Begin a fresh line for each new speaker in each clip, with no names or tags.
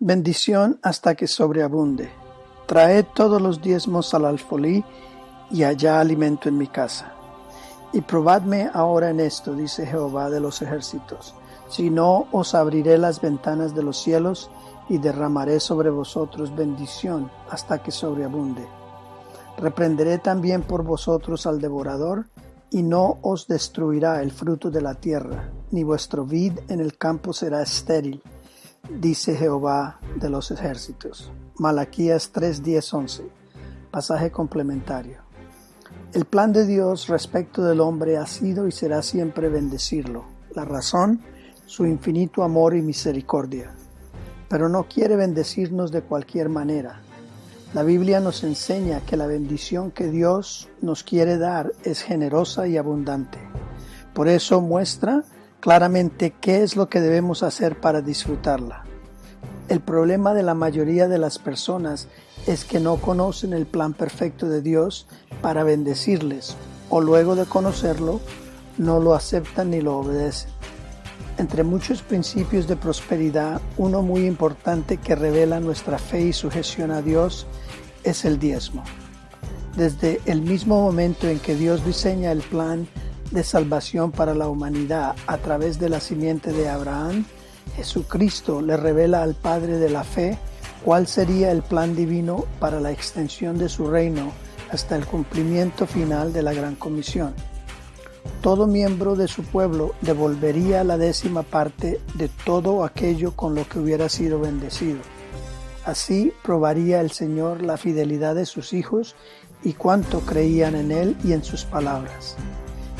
Bendición hasta que sobreabunde. Traed todos los diezmos al alfolí y allá alimento en mi casa. Y probadme ahora en esto, dice Jehová de los ejércitos, si no os abriré las ventanas de los cielos y derramaré sobre vosotros bendición hasta que sobreabunde. Reprenderé también por vosotros al devorador, y no os destruirá el fruto de la tierra, ni vuestro vid en el campo será estéril, dice Jehová de los ejércitos. Malaquías 3, 11. Pasaje complementario. El plan de Dios respecto del hombre ha sido y será siempre bendecirlo. La razón, su infinito amor y misericordia. Pero no quiere bendecirnos de cualquier manera. La Biblia nos enseña que la bendición que Dios nos quiere dar es generosa y abundante. Por eso muestra claramente qué es lo que debemos hacer para disfrutarla. El problema de la mayoría de las personas es que no conocen el plan perfecto de Dios para bendecirles o luego de conocerlo no lo aceptan ni lo obedecen. Entre muchos principios de prosperidad, uno muy importante que revela nuestra fe y sujeción a Dios es el diezmo. Desde el mismo momento en que Dios diseña el plan de salvación para la humanidad a través de la simiente de Abraham, Jesucristo le revela al Padre de la fe cuál sería el plan divino para la extensión de su reino hasta el cumplimiento final de la Gran Comisión. Todo miembro de su pueblo devolvería la décima parte de todo aquello con lo que hubiera sido bendecido. Así probaría el Señor la fidelidad de sus hijos y cuánto creían en Él y en sus palabras.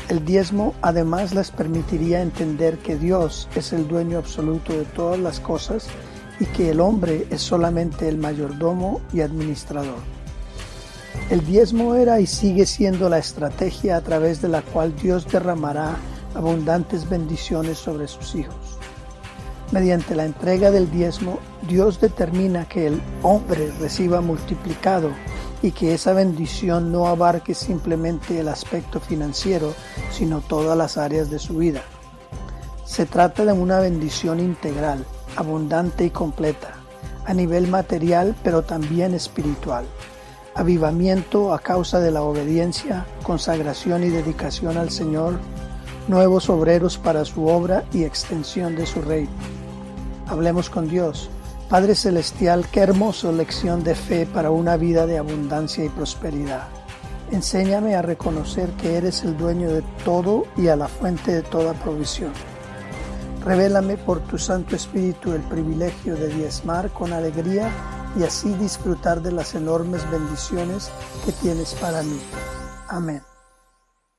El diezmo además les permitiría entender que Dios es el dueño absoluto de todas las cosas y que el hombre es solamente el mayordomo y administrador. El diezmo era y sigue siendo la estrategia a través de la cual Dios derramará abundantes bendiciones sobre sus hijos. Mediante la entrega del diezmo, Dios determina que el hombre reciba multiplicado y que esa bendición no abarque simplemente el aspecto financiero, sino todas las áreas de su vida. Se trata de una bendición integral, abundante y completa, a nivel material pero también espiritual. Avivamiento a causa de la obediencia, consagración y dedicación al Señor, nuevos obreros para su obra y extensión de su reino. Hablemos con Dios Padre Celestial, qué hermosa lección de fe para una vida de abundancia y prosperidad. Enséñame a reconocer que eres el dueño de todo y a la fuente de toda provisión. Revélame por tu Santo Espíritu el privilegio de diezmar con alegría y así disfrutar de las enormes bendiciones que tienes para mí. Amén.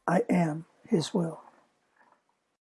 I am His will.